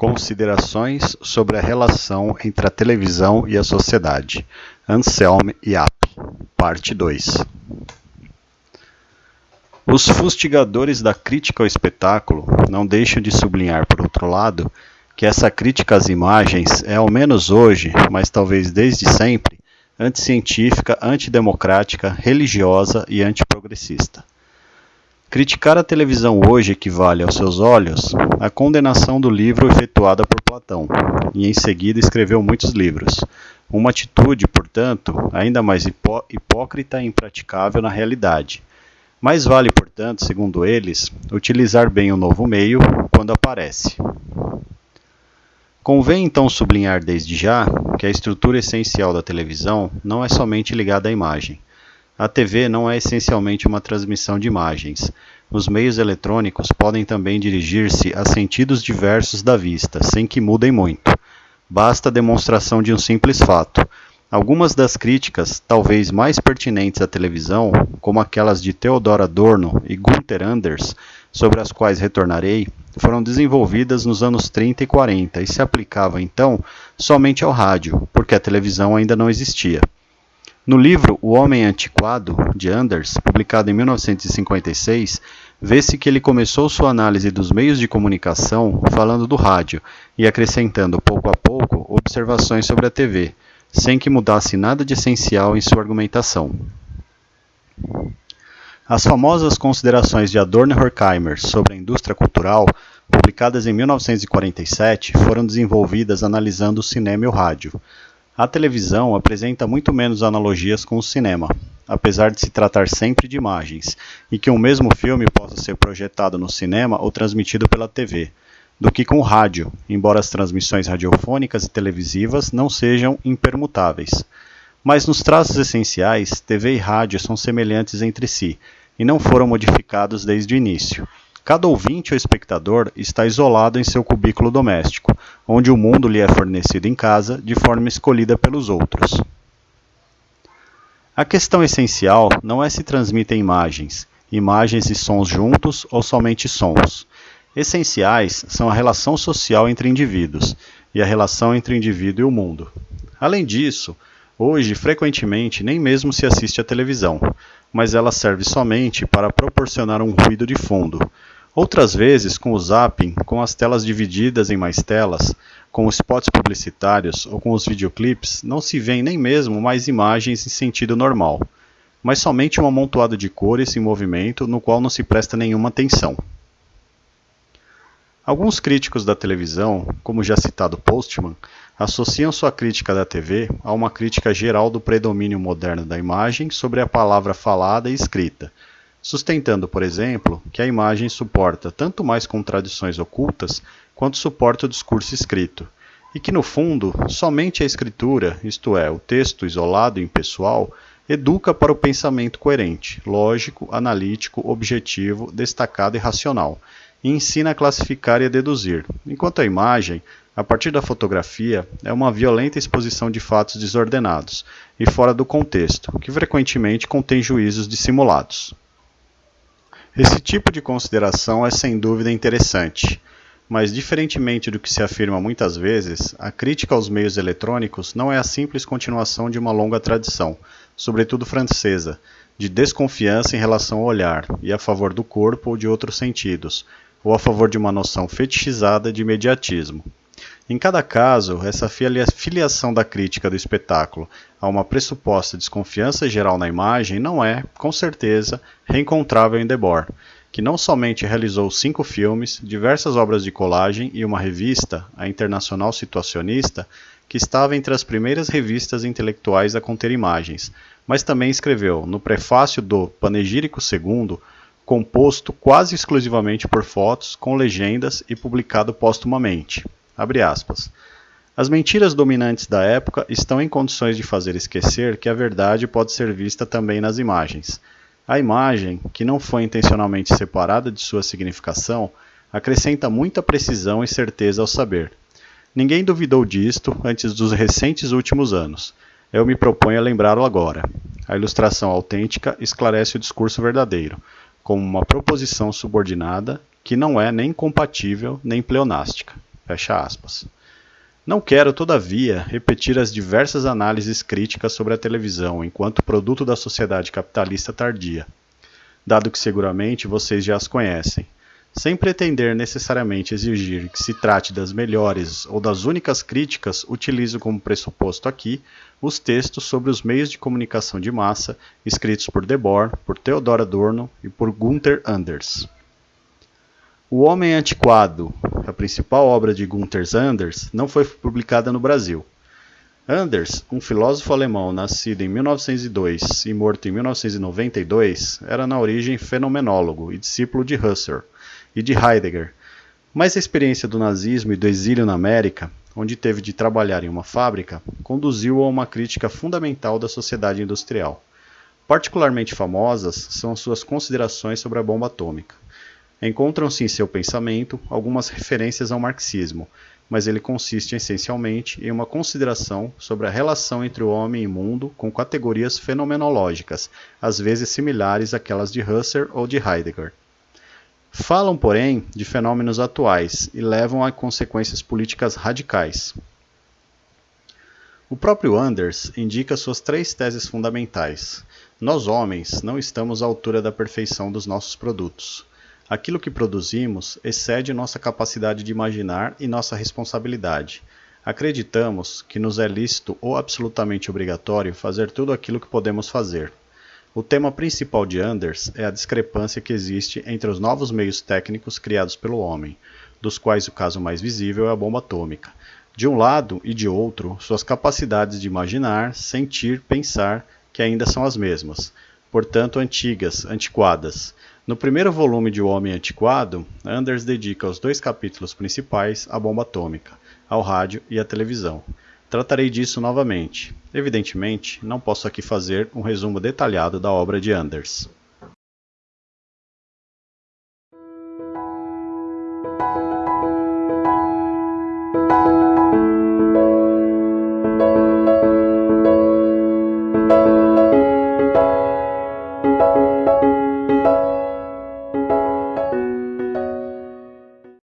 Considerações sobre a relação entre a televisão e a sociedade. Anselm Yap, parte 2. Os fustigadores da crítica ao espetáculo não deixam de sublinhar, por outro lado, que essa crítica às imagens é, ao menos hoje, mas talvez desde sempre, anticientífica, antidemocrática, religiosa e antiprogressista. Criticar a televisão hoje equivale, aos seus olhos, à condenação do livro efetuada por Platão, e em seguida escreveu muitos livros. Uma atitude, portanto, ainda mais hipó hipócrita e impraticável na realidade. Mais vale, portanto, segundo eles, utilizar bem o novo meio quando aparece. Convém então sublinhar desde já que a estrutura essencial da televisão não é somente ligada à imagem a TV não é essencialmente uma transmissão de imagens. Os meios eletrônicos podem também dirigir-se a sentidos diversos da vista, sem que mudem muito. Basta a demonstração de um simples fato. Algumas das críticas, talvez mais pertinentes à televisão, como aquelas de Theodor Adorno e Gunther Anders, sobre as quais retornarei, foram desenvolvidas nos anos 30 e 40 e se aplicavam então somente ao rádio, porque a televisão ainda não existia. No livro O Homem Antiquado, de Anders, publicado em 1956, vê-se que ele começou sua análise dos meios de comunicação falando do rádio e acrescentando pouco a pouco observações sobre a TV, sem que mudasse nada de essencial em sua argumentação. As famosas considerações de Adorno e Horkheimer sobre a indústria cultural, publicadas em 1947, foram desenvolvidas analisando o cinema e o rádio. A televisão apresenta muito menos analogias com o cinema, apesar de se tratar sempre de imagens, e que um mesmo filme possa ser projetado no cinema ou transmitido pela TV, do que com o rádio, embora as transmissões radiofônicas e televisivas não sejam impermutáveis. Mas nos traços essenciais, TV e rádio são semelhantes entre si, e não foram modificados desde o início. Cada ouvinte ou espectador está isolado em seu cubículo doméstico, onde o mundo lhe é fornecido em casa de forma escolhida pelos outros. A questão essencial não é se transmitem imagens, imagens e sons juntos ou somente sons. Essenciais são a relação social entre indivíduos e a relação entre o indivíduo e o mundo. Além disso, hoje frequentemente nem mesmo se assiste à televisão, mas ela serve somente para proporcionar um ruído de fundo. Outras vezes, com o zapping, com as telas divididas em mais telas, com os spots publicitários ou com os videoclips, não se vêem nem mesmo mais imagens em sentido normal, mas somente um amontoado de cores em movimento no qual não se presta nenhuma atenção. Alguns críticos da televisão, como já citado Postman, associam sua crítica da TV a uma crítica geral do predomínio moderno da imagem sobre a palavra falada e escrita, sustentando, por exemplo, que a imagem suporta tanto mais contradições ocultas quanto suporta o discurso escrito, e que, no fundo, somente a escritura, isto é, o texto isolado e impessoal, educa para o pensamento coerente, lógico, analítico, objetivo, destacado e racional, e ensina a classificar e a deduzir, enquanto a imagem, a partir da fotografia, é uma violenta exposição de fatos desordenados e fora do contexto, que frequentemente contém juízos dissimulados. Esse tipo de consideração é sem dúvida interessante, mas diferentemente do que se afirma muitas vezes, a crítica aos meios eletrônicos não é a simples continuação de uma longa tradição, sobretudo francesa, de desconfiança em relação ao olhar e a favor do corpo ou de outros sentidos, ou a favor de uma noção fetichizada de imediatismo. Em cada caso, essa filiação da crítica do espetáculo a uma pressuposta desconfiança geral na imagem não é, com certeza, reencontrável em Debord, que não somente realizou cinco filmes, diversas obras de colagem e uma revista, a Internacional Situacionista, que estava entre as primeiras revistas intelectuais a conter imagens, mas também escreveu, no prefácio do Panegírico II, composto quase exclusivamente por fotos, com legendas e publicado póstumamente. As mentiras dominantes da época estão em condições de fazer esquecer que a verdade pode ser vista também nas imagens. A imagem, que não foi intencionalmente separada de sua significação, acrescenta muita precisão e certeza ao saber. Ninguém duvidou disto antes dos recentes últimos anos. Eu me proponho a lembrá-lo agora. A ilustração autêntica esclarece o discurso verdadeiro, como uma proposição subordinada que não é nem compatível nem pleonástica. Fecha aspas. Não quero, todavia, repetir as diversas análises críticas sobre a televisão enquanto produto da sociedade capitalista tardia, dado que seguramente vocês já as conhecem, sem pretender necessariamente exigir que se trate das melhores ou das únicas críticas, utilizo como pressuposto aqui os textos sobre os meios de comunicação de massa escritos por Debord, por Theodor Adorno e por Gunther Anders. O Homem Antiquado, a principal obra de Gunther Anders, não foi publicada no Brasil. Anders, um filósofo alemão nascido em 1902 e morto em 1992, era na origem fenomenólogo e discípulo de Husserl e de Heidegger. Mas a experiência do nazismo e do exílio na América, onde teve de trabalhar em uma fábrica, conduziu a uma crítica fundamental da sociedade industrial. Particularmente famosas são suas considerações sobre a bomba atômica. Encontram-se em seu pensamento algumas referências ao marxismo, mas ele consiste essencialmente em uma consideração sobre a relação entre o homem e o mundo com categorias fenomenológicas, às vezes similares àquelas de Husserl ou de Heidegger. Falam, porém, de fenômenos atuais e levam a consequências políticas radicais. O próprio Anders indica suas três teses fundamentais. Nós, homens, não estamos à altura da perfeição dos nossos produtos. Aquilo que produzimos excede nossa capacidade de imaginar e nossa responsabilidade. Acreditamos que nos é lícito ou absolutamente obrigatório fazer tudo aquilo que podemos fazer. O tema principal de Anders é a discrepância que existe entre os novos meios técnicos criados pelo homem, dos quais o caso mais visível é a bomba atômica. De um lado e de outro, suas capacidades de imaginar, sentir, pensar, que ainda são as mesmas, portanto antigas, antiquadas no primeiro volume de O Homem Antiquado, Anders dedica os dois capítulos principais à bomba atômica, ao rádio e à televisão. Tratarei disso novamente. Evidentemente, não posso aqui fazer um resumo detalhado da obra de Anders.